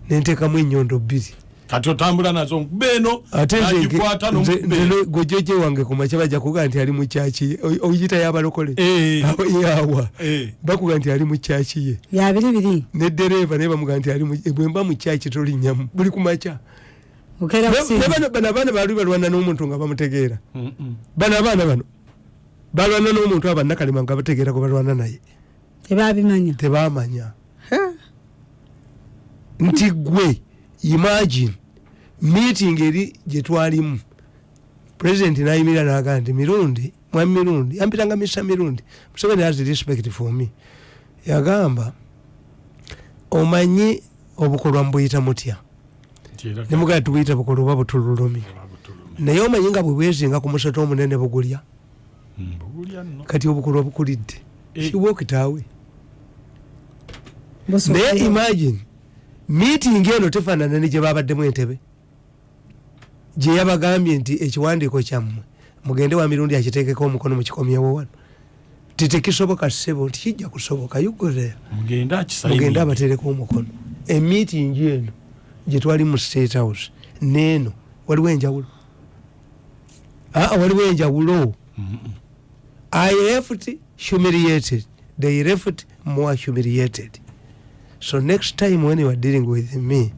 S1: Nenteekamu enyondo bbiri
S2: kati otambula nazo nkube eno nagikwata
S1: gojoje wange kumakya bajja kugaa nti ali mu kyaki ye. Oyita yabalokole.
S2: Eh.
S1: yawa
S2: Eh.
S1: bakuga nti ali mu kyaki ye.
S3: Yabiribiri
S1: nedereeva naye bamuga nti mu- bwemba mu kyaki tolinyamu buli
S3: kusinga
S1: bano abaana baali balwana n'omuntu nga bamutegeera. Bano abaana bano balwana n'omuntu abanakalema nga bategeera gwe balwana naye.
S3: Tebabimanya.
S1: Tebamanya. Nti gwe imagine meeting eri gyetwalimu president nayimirira nagaa nti mirundi mwami mirundi ampitanga misa mirundi. Museveni has respect for me. Yagamba omanyi obukolwa mbuyita mutya? Nemugaa tubuyita bukolwa oba butululumi? Naye omanyi nga bwe bwezinga ku musota omunene bugulya?
S2: Mm, nno.
S1: kati obukolwa bukulidde.
S2: Eh.
S1: kiwokitaawe
S3: Busobola.
S1: naye imagine meeting eno tefaanana ne gye babaddemu entebe. Gye yabagambye nti ekiwandiiko kyammwe mugende wa mirundi akiteekeko omukono mukikomyewo wano. Titekisoboka ssebo nti kijja kusoboka
S2: mugende
S1: mugende abatereko omukono. Emiting eno gye twali mu state house neeno waliwo enjawulo. Aa waliwo enjawulo. I left humiliated they left more humiliated so next time when you are dealing with me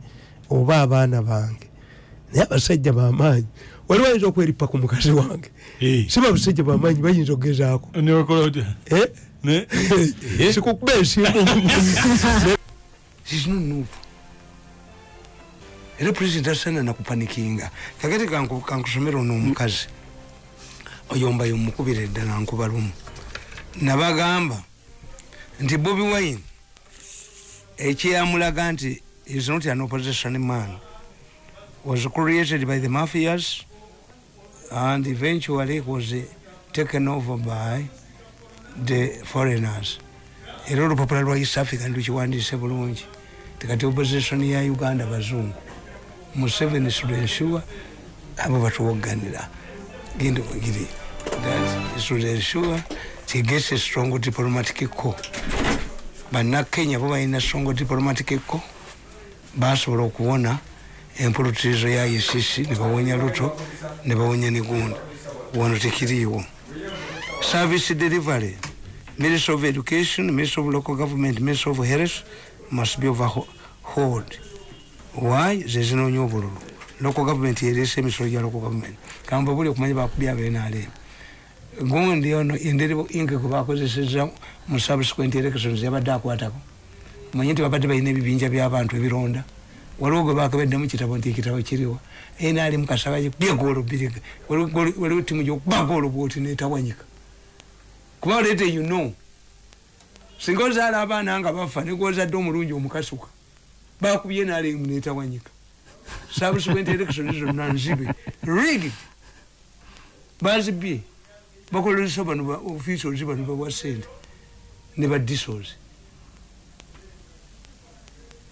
S1: oba abaana bange naye abasajja bamaanyi waliwo ayinza okweripa ku mukazi wange? Si babasajja bamaanyi bayinza okugezaako Eh? sikukuba ensimbu. Sizinunuupu era pulezidenti asana nakupanikinga kakati kanku- kankusomera ono omukazi oyombayo mukubira eddala nkuba lumu nabagamba nti bobi wine ekyeyamulaga nti is not an opposition man. Was created by the mafias and eventually was taken over by the foreigners. Era olupapula lwa east africa nlukiwandiise bulungi. Tikati opposition ya uganda bazungu. Museveni should ensure abo batuwoganira genda ogiri that should ensure he gets a strong diplomatic core bannakenya bo balina strong diplomatic core basobola okuwona empulutirizo ya icc nebawonya luto nebawonya negunda wano tekiriiwo. Service delivery ministry of education ministry of local government ministry of health must be overhauled. Why? Zezinoonya obululu. Local government yeresa emisolo gya local government. Kamba buli okumanya bakubya benalem gundi ono engeri inke gwebakozeseza mu subsequent elections yabadde akwatako. Manye nti babadde balina ebibinja byabantu ebironda. Waliwo gwe bakabadde mu kitabo nti ekitabo kiriwa enali mukasaba byegoolo biriga waliwo timu gyokuba goolo bwoti netawanyika kuba olete you know. Singa ozaala abaana nga bafa negozadde omulungi omukasuka bakubye nalemu netawanyika subsequent elections zonna nzibe. Rigged. Bazibye bakolesa bano ba officials bano bawa sente ne ba disos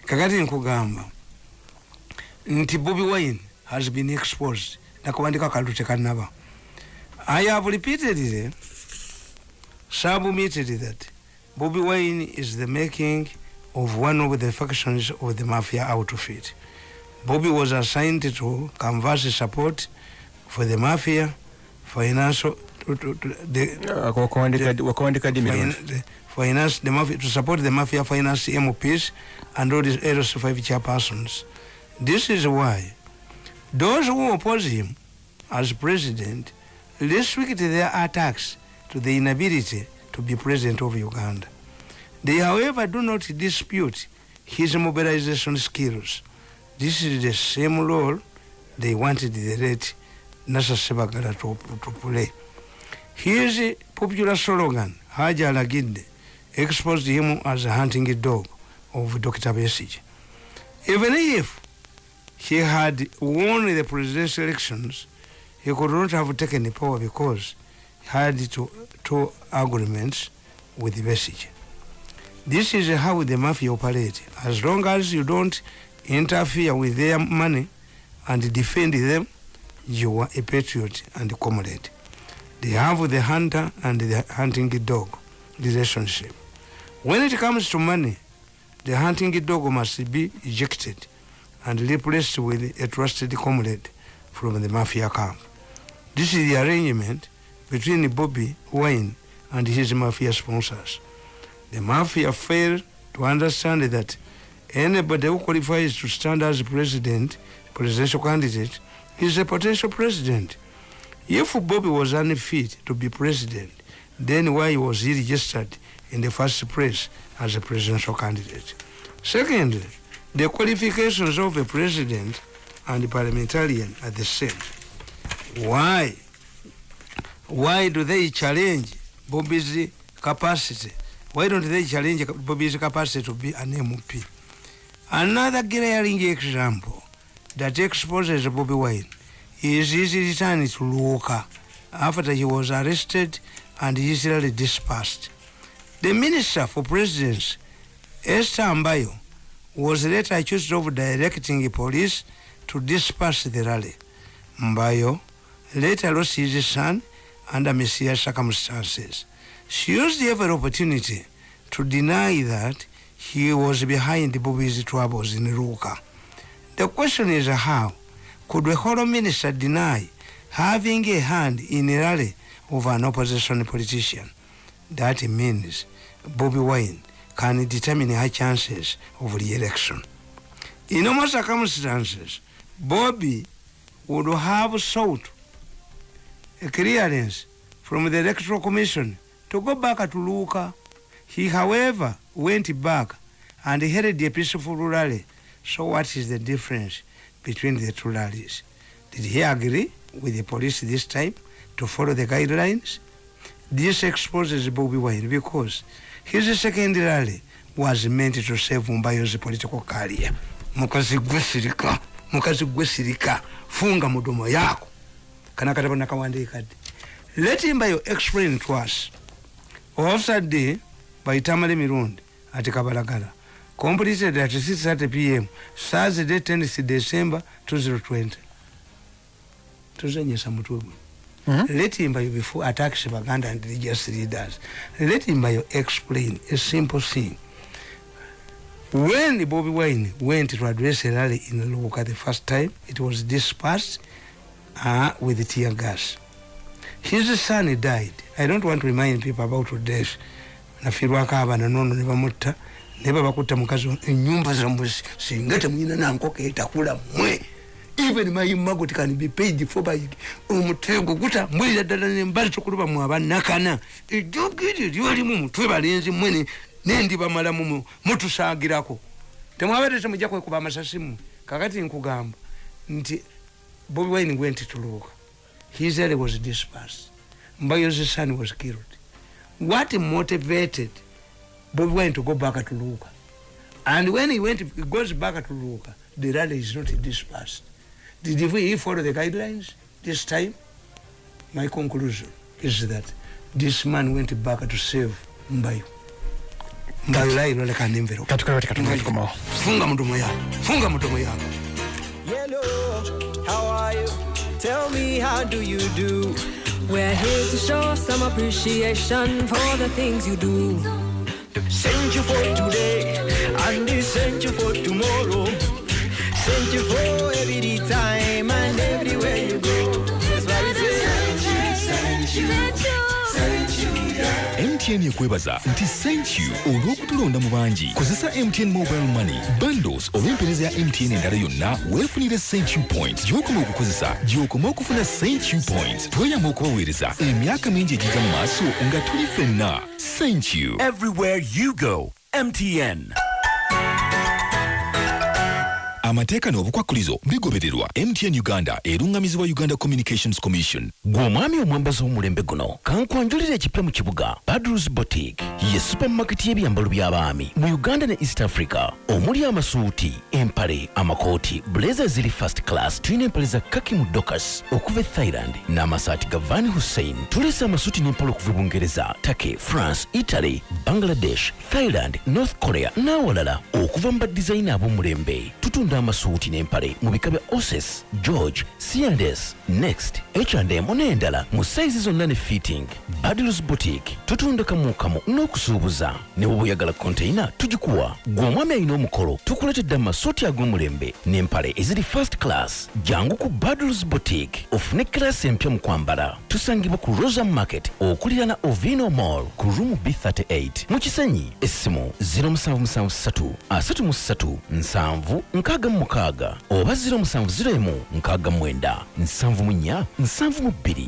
S1: kakati nkugamba nti bobi wine has been exposed. Nakawandika kalulu tekanaba i have repeated repeatedly submitted that bobi wine is the making of one of the factions of the mafia outfit bobi was assigned to canvass support for the mafia financial to, to, to, the, finance the mafia to support the mafia finance MPs and all these LS5 chairpersons. This is why those who oppose him as president restrict their attacks to the inability to be president of Uganda. They, however, do not dispute his mobilization skills. This is the same role they wanted the late Nasa Sebagala to, to play. His popular slogan, Haja Alaginde, exposed him as a hunting dog of Dr. Besige. Even if he had won the presidential elections, he could not have taken the power because he had two, two agreements with Besige. This is how the mafia operate. As long as you don't interfere with their money and defend them, you are a patriot and a comrade. They have the hunter and the hunting dog relationship. When it comes to money, the hunting dog must be ejected and replaced with a trusted comrade from the mafia camp. This is the arrangement between Bobby Wine and his mafia sponsors. The mafia failed to understand that anybody who qualifies to stand as president, presidential candidate, is a potential president. If Bobby was unfit to be president, then why was he registered in the first place as a presidential candidate? Secondly, the qualifications of a president and a parliamentarian are the same. Why? Why do they challenge Bobby's capacity? Why don't they challenge Bobby's capacity to be an MP? Another glaring example that exposes Bobby Wine his return to Luoka after he was arrested and easily dispersed. The Minister for Presidents, Esther Ambayo, was later accused of directing the police to disperse the rally. Mbayo later lost his son under mysterious circumstances. She used every opportunity to deny that he was behind the Bobby's troubles in Ruka. The question is how could a hollow minister deny having a hand in a rally of an opposition politician? That means Bobby Wine can determine her chances of re-election. In normal circumstances, Bobby would have sought a clearance from the Electoral Commission to go back to Luka. He, however, went back and held a peaceful rally. So what is the difference between the two rallies? Did he agree with the police this time to follow the guidelines? This exposes Bobby Wine because his second rally was meant to save Mbayo's political career. Mukazi gwesirika, mukazi gwesirika, funga mudomo yako. Kana katabo nakawandika. Let Mbayo explain to us. Officer D by Tamale Mirundi at Kabalagala completed at 6:30 p.m. Thursday 10th December 2020. Tuzenyesa mutwe gwe. let himbayo before attacks baganda and religious leaders let himbayo explain a simple thing when the Bobby Wine went to address a rally in Luka the first time, it was dispersed uh, with tear gas. His son died. I don't want to remind people about death. nafirwako abaana nono ne bamutta naye babakutta mukazi enyumba zammwe singa temuyina nankoko etakula mmwe even my magot can be paid for by omutego gutambulira ddala nembali tukuluba mu abanakana ejjogo eryo lyolimu mutwe balenzi mmwe nendi bamalamu mutusaagirako temwabete temujja kwekuba amasasi mmwe kakati nkugamba nti bobi wine went to luka his area was dispersed. Mbayo's son was killed. What motivated bobi went to go back to luka? And when he went he goes back to luka the rally is not dispersed. Did he follow the guidelines this time? My conclusion is that this man went back to save mbayo. Mbayo lairo lekanimvero
S4: katukale katumwe tukomawo
S1: funga mudomo yako funga mudomo yako
S5: Hello, how are you? Tell me, how do you do?
S6: We're here to show some appreciation for the things you do.
S5: Send you for today, and send you for tomorrow. Send you for every time and everywhere you go. That's why we say,
S7: mtn ekwebaza nti thank you. Olw'okutulonda mu bangi kozesa mtn mobile money. Bundles oba empeereza ya mtn endala yonna weefunire thank you point. Gy'okoma okukozesa gy'okoma okufuna thank you point. Tweyama okubaweereza emyaka mingi egijja mu maaso nga tuli ffenna. Thank you.
S8: Everywhere you go, MTN.
S7: Amateeka n'obukwakkulizo bigobererwa. Mtn uganda erungamizibwa uganda communications commission.
S9: Gwe omwami w'omulembe guno kankwanjulira ekipya mu kibuga badrus boutique ye supamaketi y'ebyambalo by'abaami mu uganda ne east africa omuli amasuuti empale amakooti blazer ziri first class. Tulina empale za kaki mu dokas okuva e thailand n'amasaati ga van hussein. Tulese amasuuti n'empale okuva e bungereza take france italy bangladesh thailand north korea n'awalala okuva mu badizayina ab'omulembe. Tutunda amasuuti n'empale mu bika bya oses george cns next h&m n'endala mu sayizi zonna ne fitting badils boutique tutunda kamukamu n'okusuubuza ne bwe oyagala konteina tugikuwa gwe omwami alina omukolo tukuletedde amasuuti ag'omulembe n'empale eziri first class jangu ku badils boutique ofune kirasi empya mu kwambala tusangibwa ku rosa market okulira na ovino mall ku rumu b38 mu kisenyi essimu 0773 33 7 nkaaga mu mukaaga oba 0701 nkaaga mwenda. 74 72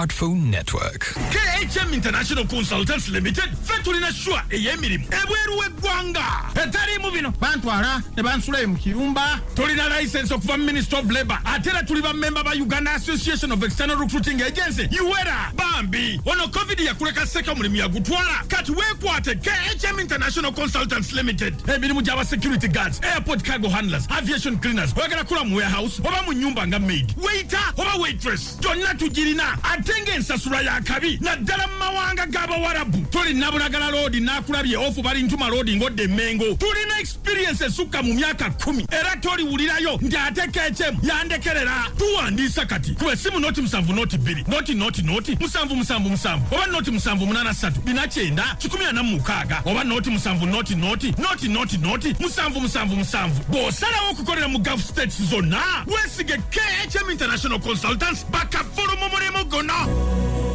S10: smartphone network.
S11: khm international consultants limited fe tulina shwa ey'emirimu ebweru w'eggwanga etaliimu bino. Bantwala ne bansulayo mu kirumba tulina license okuva mu minister of labor. Ate era tuli bamemba ba uganda association of external recruiting agency uera bambi ono covid yakuleka seka omulimu yagutwala kati weekwate khm international consultants limited. Emirimu gy'aba security guards airport cargo handlers aviation cleaners. Oyagala kula mu warehouse oba mu nyumba nga maid. Waiter oba waitress. Gyonna tugirina ate ng'ensasula yakabi naddala mu mawanga g'abawarabu tulina bulagala loodi n'akulabye ofu bali ntuma loodi ng'odde emmengo. Tulina experience esukka mu myaka kumi era toliwulirayo nti ate khm yandekerera. Tuwandiisa kati ku essimu noti musanvu noti bbiri noti noti noti musanvu musanvu musanvu oba noti musanvu munaana ssatu bina kyenda kikumi ana mu mukaaga oba noti musanvu noti noti noti noti noti musanvu musanvu musanvu. Bw'osalawo okukolera mu gulf states zonna weesige khm international consultants bakavulu mu mulimu guno Ah!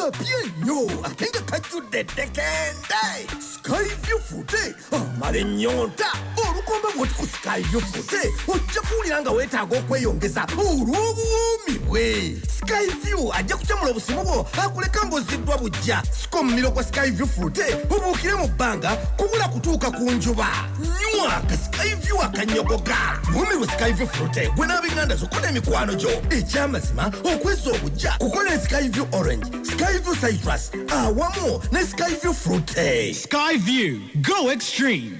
S12: Kapye nnyo ate nga kajjudde ddekende skyview fute amala ennyonta olwo olukomba bwoti ku skyview fute ojja kuwulira nga weetaaga okweyongeza. Olw'obuwoomi bwe. Skyview ajja kukyamula obusimu bwo akuleka ng'oziddwa bujja sika omumiro gwa skyview fute obuukire mu bbanga kubula kutuuka ku njuba. Nywa ka skyview akanyogoga. Buumirwe skyview fute gwe n'ab'enganda zokko n'emikwano gyo. Ekyamazima okweza obujja kukola skyview orange skyview citrus awamu ne skyview frute.
S13: Skyview, go extreme.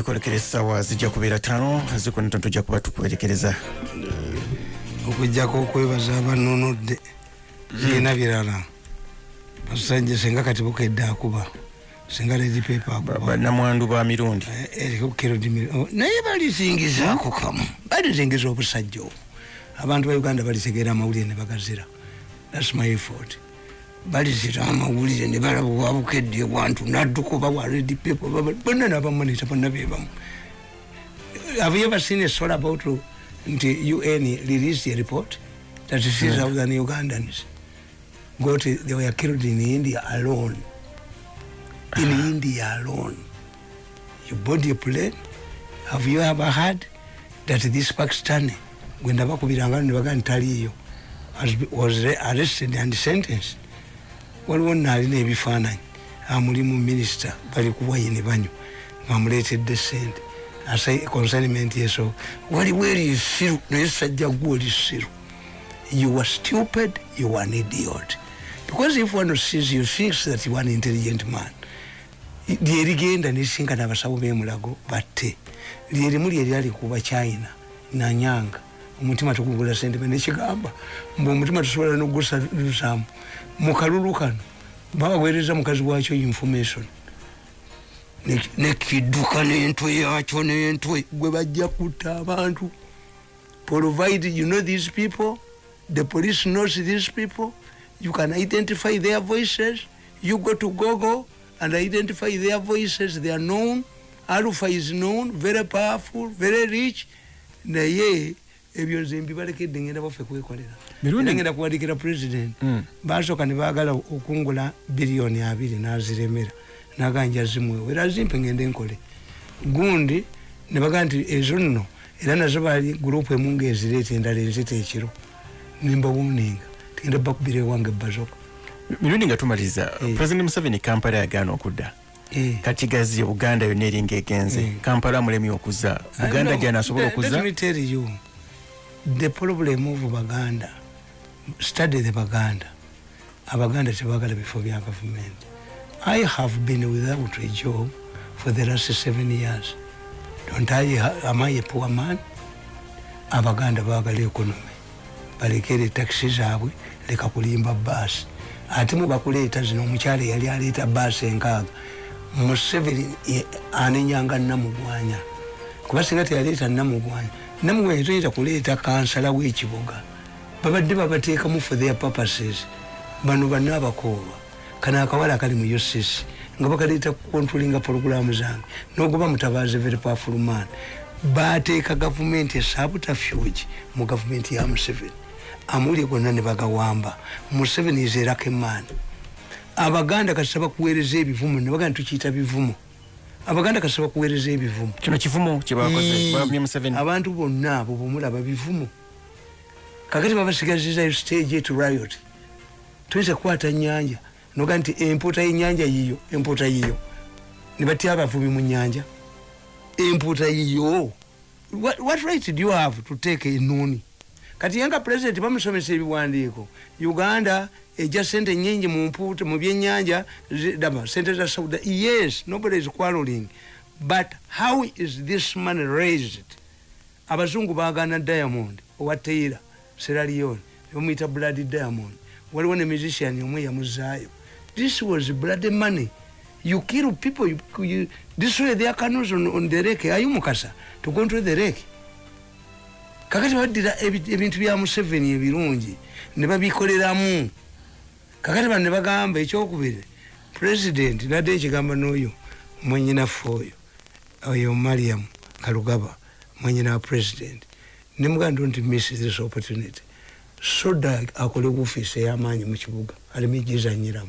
S4: okwolekera essaawa zijja kubeera ttaano zikuneto tujja kuba tukwerekereza
S1: okujjako okwebaza abanonodde kiina birala. Basajja senga kati bukedde akuba singa ledi pepa
S4: bannamwandu ba mirundi.
S1: Naye balisingizaako kamu. Balisingiza obusajja obwo abantu ba uganda balitegeera amawulire ne bagazira. Thats my effort. Balizira amawulire ne balaba wabukedde bwantu nadduka oba wa redi pepa bonna nabamonita bonna bebamu have you ever seen a story about nti un released a report that 6000 ugandans got they were killed in india alone in india alone. You board a plane. Have you ever heard that this pakistani nebaga ntaliiyo was arrested and sentenced? Waliwo naalina ebifaananyi. Ah, Amulimu minisita bali kuwaye ne banywa bamuleetedde sente consignment yeso waliwo erisiru naye sajja gwe olisiru you were stupid you were an idiot. Because if one sees you thinks that you are an intelligent man lyerigenda nesinkana abasawo bemulago batte. Lyerimu lyeryali kuba china nanyanga omutima tukugula sente nekigamba mbe omutima tusobola nogusalusamu mukalulu kano baweereza mukazi wakyo information. Nekidduka n'entwe yakyo n'entwe gwe bajja kutta abantu. Provide you know these people? The police knows these people. You can identify their voices. You go to google and identify their voices. They are known. Alpha is known. Very powerful. Very rich. Naye ebyo nze mbibalekedde ngenda baffe kwekolera. Ngenda kuwadikira president. Basooka ne baagala okungula biliyoni abiri naziremera. Naganja zimwewo era zimpe ngende nkole. Gundi ne bagaa nti ezo nno era nazo bali gurupu emu ngaezireeta endala enzita ekiro. Nimbawuninga tugenda bakubira ewange bazoka
S4: mirundi nga tumaliza. President museveni kampala yagaana okudda. Kati gazi uganda yonna eringa egenze kampala mulemi okuza. Uganda gyanasobola okuza.
S1: the problem of baganda study the baganda. Abaganda tebagala bifo bya gavumenti i have been without a job for the last seven years. Don't i am i a poor man? Abaganda bagala economy. Balekere taxi zaabwe leka kulimba baasi ate mubakuleeta zino omukyala yali aleeta baasi enkaaga. Museveni anenyanga namugwanya. Kuba singa teyaleeta namugwanya namugwanya toyinza kuleeta kansala w'ekibuga. Babadde babateekamu for their purposes. Bano banna abakooba kano akawala akali mu ucc nga bakaleeta kukontrolinga pologulamu zange nogoba mutabaazi very powerful man bateeka gavumenti esabutafuge mu gavumenti ya museveni amawulire gonna ne bagawamba. Museveni is erakeman abaganda kasita bakuweereza ebivumo nebagaa tukiyita bivumo abaganda kasita bakuweereza ebivumo
S4: kino museveni.
S1: abantu bonna abo bwemulaba bivumo kakati babasigazizayo stage et riot. Tuyinza kukwata nyanja noga nti empuuta yenyanja yiyo empuuta yiyo. Nebatya abavubi mu nyanja empuuta yiyo. What, what right do you have to take enuni kati yenga president bamusomesa ebiwandiiko. Uganda ejja sente nyingi mu mpuuta mu byenyanja daba sente za sauda yes nobody is quarreling. But how is this money raised? Abazungu bagana diamond owa taylor sierra leone bamuyita blood diamond. Waliwo ne musician omwe yamuzaayo. This was blood money. You kill people you, you destroy their canoes on, on the lake. Ayi mukasa to control the lake kakati baddira ebintu bya museveni ebirungi ne babikoleramu. Kakati bano ne bagamba ekyokubiri president nadde ekigamba n'oyo mwenyinaffe oyo oyo mariam kalugaba mwenyina wa president. Nemuganda nti miss this opportunity. Soda akole ofiisi ey'amaanyi mu kibuga aleme gizanyiramu